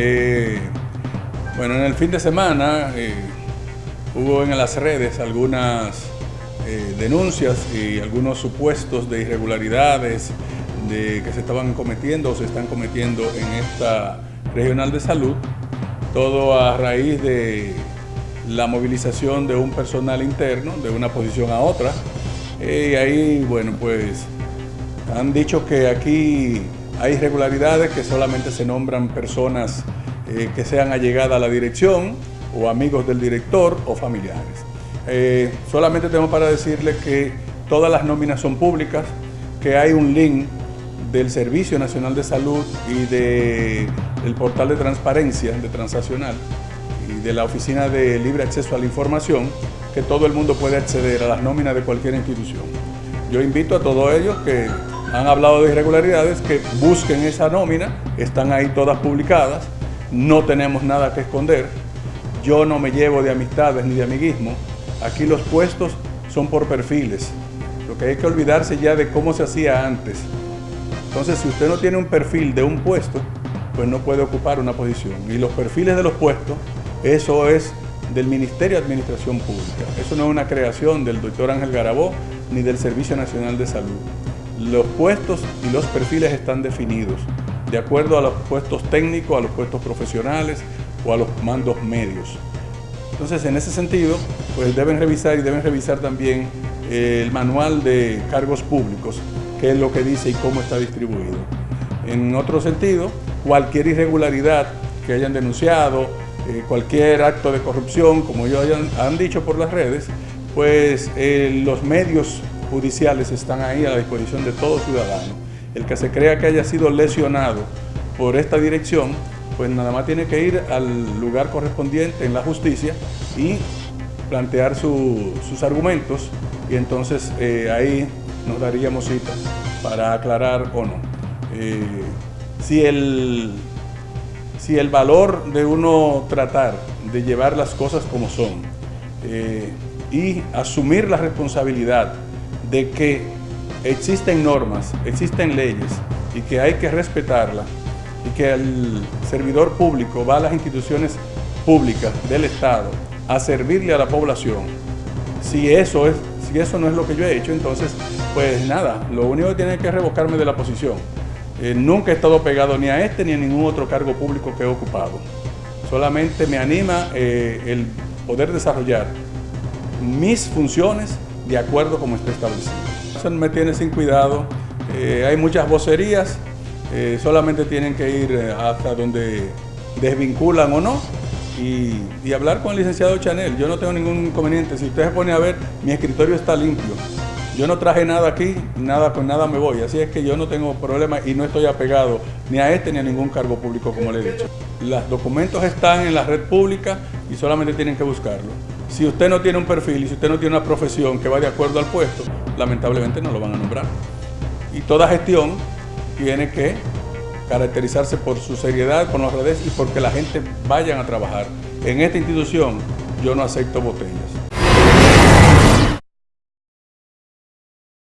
Eh, bueno, en el fin de semana eh, hubo en las redes algunas eh, denuncias y algunos supuestos de irregularidades de que se estaban cometiendo o se están cometiendo en esta regional de salud, todo a raíz de la movilización de un personal interno de una posición a otra. Y ahí, bueno, pues han dicho que aquí hay irregularidades que solamente se nombran personas eh, que sean allegadas a la dirección o amigos del director o familiares. Eh, solamente tengo para decirles que todas las nóminas son públicas, que hay un link del Servicio Nacional de Salud y del portal de transparencia de Transaccional y de la Oficina de Libre Acceso a la Información, que todo el mundo puede acceder a las nóminas de cualquier institución. Yo invito a todos ellos que han hablado de irregularidades, que busquen esa nómina, están ahí todas publicadas, no tenemos nada que esconder, yo no me llevo de amistades ni de amiguismo, aquí los puestos son por perfiles, lo que hay que olvidarse ya de cómo se hacía antes. Entonces, si usted no tiene un perfil de un puesto, pues no puede ocupar una posición. Y los perfiles de los puestos, eso es del Ministerio de Administración Pública. Eso no es una creación del doctor Ángel Garabó ni del Servicio Nacional de Salud. Los puestos y los perfiles están definidos de acuerdo a los puestos técnicos, a los puestos profesionales o a los mandos medios. Entonces, en ese sentido, pues deben revisar y deben revisar también eh, el manual de cargos públicos, qué es lo que dice y cómo está distribuido. En otro sentido, cualquier irregularidad que hayan denunciado, eh, cualquier acto de corrupción, como ellos han dicho por las redes, pues eh, los medios judiciales están ahí a la disposición de todo ciudadano. El que se crea que haya sido lesionado por esta dirección, pues nada más tiene que ir al lugar correspondiente en la justicia y plantear sus argumentos y entonces eh, ahí nos daríamos cita para aclarar o no. Eh, si, el, si el valor de uno tratar de llevar las cosas como son eh, y asumir la responsabilidad de que existen normas, existen leyes y que hay que respetarlas y que el servidor público va a las instituciones públicas del Estado a servirle a la población. Si eso, es, si eso no es lo que yo he hecho, entonces, pues nada, lo único que tiene que revocarme de la posición. Eh, nunca he estado pegado ni a este ni a ningún otro cargo público que he ocupado. Solamente me anima eh, el poder desarrollar mis funciones de acuerdo como está establecido. Me tiene sin cuidado, eh, hay muchas vocerías, eh, solamente tienen que ir eh, hasta donde desvinculan o no y, y, hablar con el licenciado Chanel. Yo no tengo ningún inconveniente, si usted se pone a ver, mi escritorio está limpio. Yo no traje nada aquí, nada con nada me voy, así es que yo no tengo problema y no estoy apegado ni a este ni a ningún cargo público como le he dicho. Los documentos están en la red pública y solamente tienen que buscarlo. Si usted no tiene un perfil y si usted no tiene una profesión que va de acuerdo al puesto, lamentablemente no lo van a nombrar. Y toda gestión tiene que caracterizarse por su seriedad por las redes y porque la gente vayan a trabajar. En esta institución yo no acepto botellas.